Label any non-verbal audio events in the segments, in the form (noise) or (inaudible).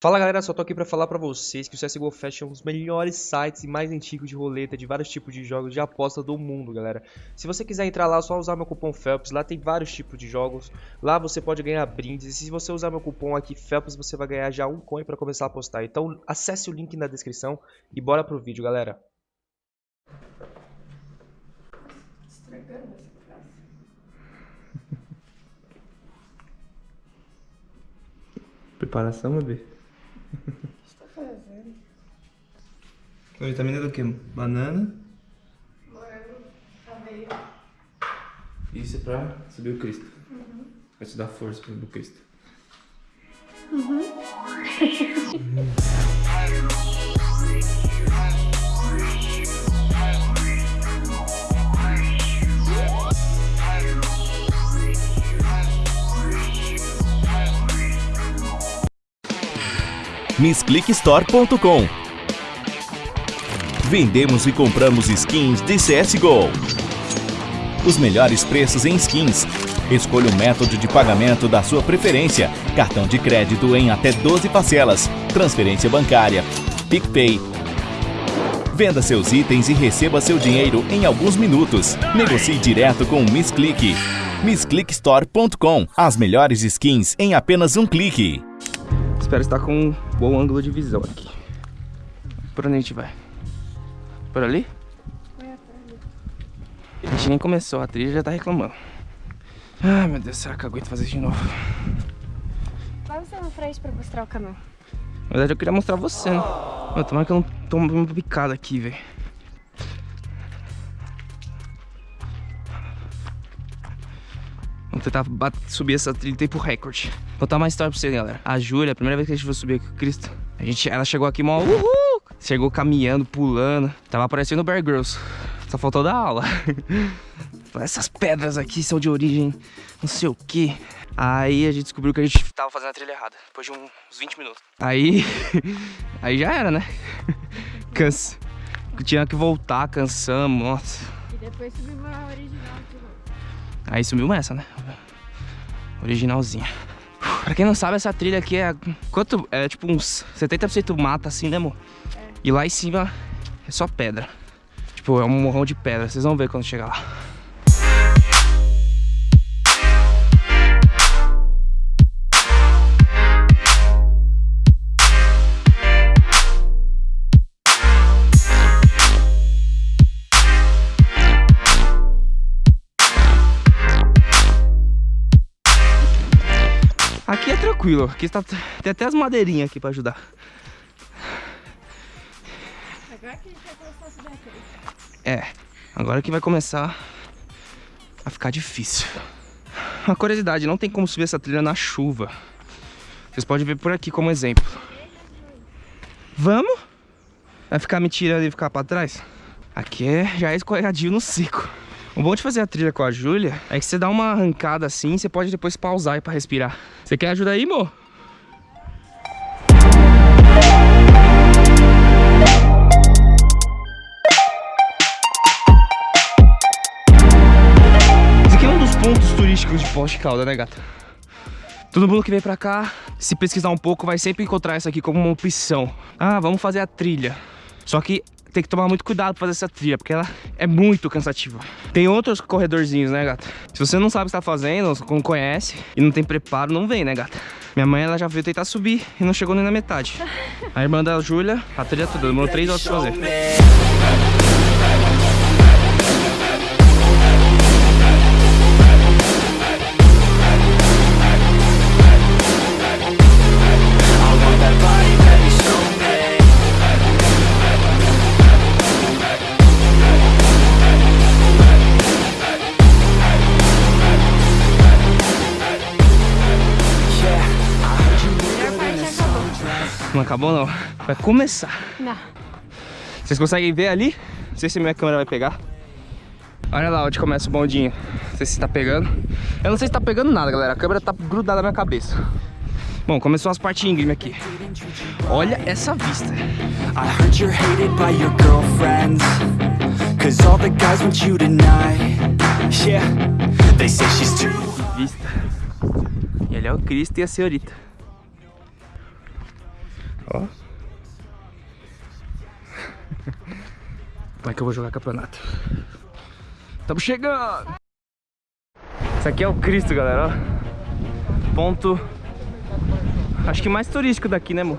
Fala galera, só tô aqui pra falar pra vocês que o CSGO Fest é um dos melhores sites e mais antigos de roleta de vários tipos de jogos de aposta do mundo, galera. Se você quiser entrar lá, é só usar meu cupom FELPS, lá tem vários tipos de jogos, lá você pode ganhar brindes, e se você usar meu cupom aqui FELPS, você vai ganhar já um coin pra começar a apostar. Então acesse o link na descrição e bora pro vídeo, galera. Estragando essa frase. Preparação, bebê? O que você tá fazendo? Vitamina do que? Banana? Morango, aveia. Isso é pra subir o Cristo. Uhum. Vai te dar força pra subir o Cristo. Uhum. (laughs) missclickstore.com Vendemos e compramos skins de CSGO. Os melhores preços em skins. Escolha o método de pagamento da sua preferência. Cartão de crédito em até 12 parcelas. Transferência bancária. PicPay. Venda seus itens e receba seu dinheiro em alguns minutos. Negocie direto com o Missclick. MissClickStore.com As melhores skins em apenas um clique. Espero estar com um bom ângulo de visão aqui. Por onde a gente vai? Por ali? A gente nem começou, a trilha já tá reclamando. Ai meu Deus, será que eu aguento fazer isso de novo? Vai você na frente pra mostrar o caminho. Na verdade eu queria mostrar você, né? Mano, tomara que eu não tome uma picada aqui, velho. Vamos tentar subir essa trilha em tempo recorde. Vou contar uma história pra vocês, galera. A Júlia, a primeira vez que a gente foi subir aqui com o Cristo, a gente, ela chegou aqui mó uhul! Chegou caminhando, pulando. Tava aparecendo o Bear Grylls. Só faltou dar aula. (laughs) Essas pedras aqui são de origem não sei o que. Aí a gente descobriu que a gente tava fazendo a trilha errada. Depois de uns 20 minutos. Aí... (laughs) Aí já era, né? (laughs) Cansa. Tinha que voltar, cansamos, nossa. E depois subimos a original de novo. Aí subiu essa, né? Originalzinha. Pra quem não sabe, essa trilha aqui é... Quanto? É tipo uns 70% mata assim, né, amor? É. E lá em cima é só pedra. Tipo, é um morrão de pedra. Vocês vão ver quando chegar lá. Tranquilo, aqui está, tem até as madeirinhas aqui pra ajudar. Agora que a gente vai começar a subir aqui. É, agora que vai começar a ficar difícil. Uma curiosidade, não tem como subir essa trilha na chuva. Vocês podem ver por aqui como exemplo. Vamos? Vai ficar me tirando e ficar pra trás? Aqui é, já é escorregadio no seco. O bom de fazer a trilha com a Júlia é que você dá uma arrancada assim, você pode depois pausar para respirar. Você quer ajuda aí, amor? Esse aqui é um dos pontos turísticos de Poste Calda, né, gata? Todo mundo que vem pra cá, se pesquisar um pouco, vai sempre encontrar isso aqui como uma opção. Ah, vamos fazer a trilha. Só que tem que tomar muito cuidado pra fazer essa trilha, porque ela é muito cansativa. Tem outros corredorzinhos, né, gata? Se você não sabe o que está fazendo, não conhece e não tem preparo, não vem, né, gata? Minha mãe, ela já veio tentar subir e não chegou nem na metade. A irmã da Júlia, a trilha toda, demorou três horas pra fazer. Não acabou não. Vai começar. Não. Vocês conseguem ver ali? Não sei se minha câmera vai pegar. Olha lá onde começa o bondinho. Não sei se tá pegando. Eu não sei se tá pegando nada, galera. A câmera tá grudada na minha cabeça. Bom, começou as partes íngreme aqui. Olha essa vista. I heard you're hated by your girlfriends Cause all the guys want you tonight Yeah, they say she's too... Vista. E ali é o Cristo e a senhorita. Ó. Como é que eu vou jogar campeonato? Estamos chegando! Isso aqui é o Cristo, galera, ó. Ponto... Acho que mais turístico daqui, né, amor?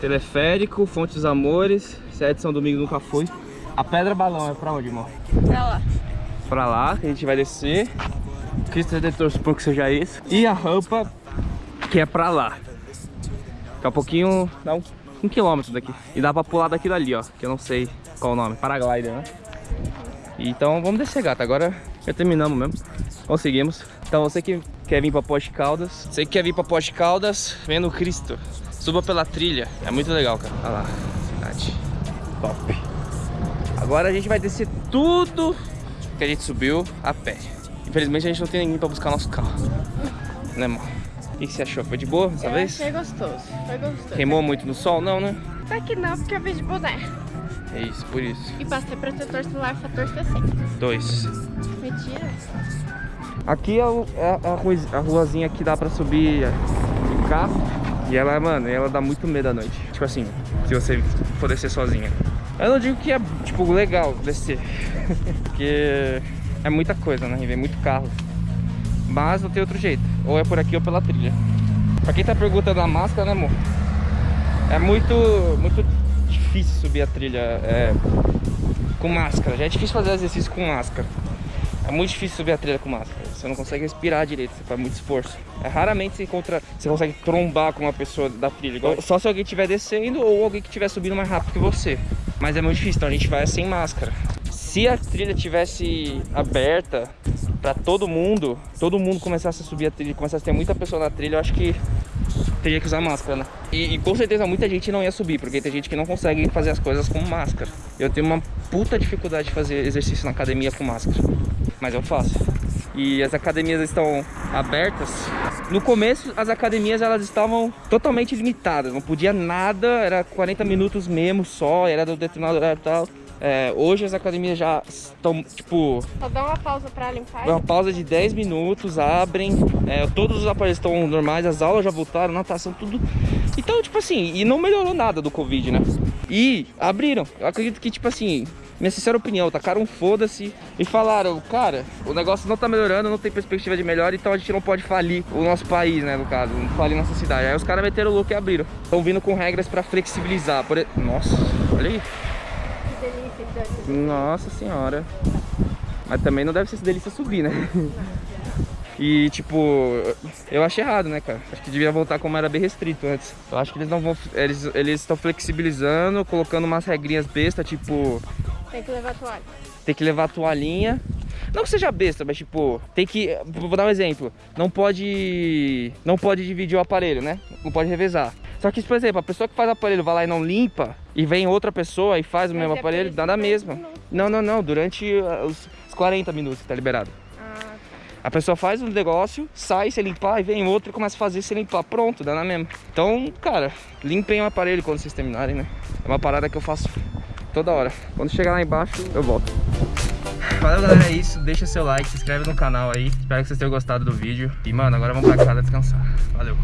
Teleférico, Fonte dos Amores. Se é de São Domingo nunca foi. A Pedra Balão é pra onde, amor? Pra lá. Pra lá, que a gente vai descer. Cristo Redentor, suponho que seja isso. E a rampa, que é pra lá. Daqui a pouquinho dá um, um quilômetro daqui. E dá pra pular daquilo ali, ó. Que eu não sei qual o nome. Paraglider, né? Então vamos descer, gata. Agora já terminamos mesmo. Conseguimos. Então você que quer vir pra Poste Caldas, você que quer vir pra Poste Caldas, vendo o Cristo. Suba pela trilha. É muito legal, cara. Olha lá. Cidade. Top. Agora a gente vai descer tudo que a gente subiu a pé. Infelizmente a gente não tem ninguém pra buscar nosso carro. Né, amor? Que que você achou? Foi de boa dessa eu vez? achei gostoso. Foi gostoso. Queimou muito no sol? Não, né? Até que não, porque eu vejo boné. É isso, por isso. E passei protetor solar fator 60. Dois. Mentira. Aqui é, o- é a, rua- a ruazinha que dá pra subir de carro. E ela, mano, ela dá muito medo à noite. Tipo assim, se você for descer sozinha. Eu não digo que é, tipo, legal descer. (laughs) Porque é muita coisa, né? E vem muito carro. Mas não tem outro jeito. Ou é por aqui ou pela trilha. Pra quem tá perguntando a máscara, né, amor? É muito, muito difícil subir a trilha é, com máscara. Já é difícil fazer exercício com máscara. É muito difícil subir a trilha com máscara. Você não consegue respirar direito, você faz muito esforço. É raramente você encontra, você consegue trombar com uma pessoa da trilha. igual- Só se alguém estiver descendo ou alguém que estiver subindo mais rápido que você. Mas é muito difícil, então a gente vai sem máscara. Se a trilha tivesse aberta pra todo mundo, todo mundo começasse a subir a trilha, começasse a ter muita pessoa na trilha, eu acho que teria que usar máscara, né? E, e com certeza muita gente não ia subir, porque tem gente que não consegue fazer as coisas com máscara. Eu tenho uma puta dificuldade de fazer exercício na academia com máscara, mas eu faço. E as academias estão abertas. No começo, as academias elas estavam totalmente limitadas, não podia nada, era 40 minutos mesmo só, era do determinado horário e tal. É, hoje as academias já estão, tipo, Só dá uma pausa pra limpar. uma pausa de 10 minutos, abrem, é, todos os aparelhos estão normais, as aulas já voltaram, natação, tudo. Então, tipo assim, e não melhorou nada do Covid, né? E abriram. Eu acredito que, tipo assim, minha sincera opinião, tacaram um foda-se e falaram, cara, o negócio não tá melhorando, não tem perspectiva de melhora, então a gente não pode falir o nosso país, né, no caso, não falir nossa cidade. Aí os caras meteram o louco e abriram. Estão vindo com regras pra flexibilizar. Por... Nossa, olha aí. Que delícia. Nossa senhora. Mas também não deve ser delícia subir, né? (laughs) E tipo, eu achei errado, né, cara? Acho que devia voltar como era bem restrito antes. Eu acho que eles não vão. Eles eles estão flexibilizando, colocando umas regrinhas besta, tipo, Tem que levar a toalha. tem que levar a toalhinha. Não que seja besta, mas tipo, tem que. Vou dar um exemplo. Não pode. Não pode dividir o aparelho, né? Não pode revezar. Só que, por exemplo, a pessoa que faz o aparelho vai lá e não limpa, e vem outra pessoa e faz o Mas mesmo é aparelho, por dá na mesma. não- Não, não. Durante uh, os os 40 minutos que tá liberado. Ah, A pessoa faz um negócio, sai sem limpar, e vem outro e começa a fazer sem limpar. Pronto, dá na mesma. Então, cara, limpem o aparelho quando vocês terminarem, né? É uma parada que eu faço toda hora. Quando chegar lá embaixo, eu volto. Valeu, galera. É isso. Deixa seu like, se inscreve no canal aí. Espero que vocês tenham gostado do vídeo. E, mano, agora vamos pra casa descansar. Valeu.